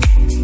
Okay.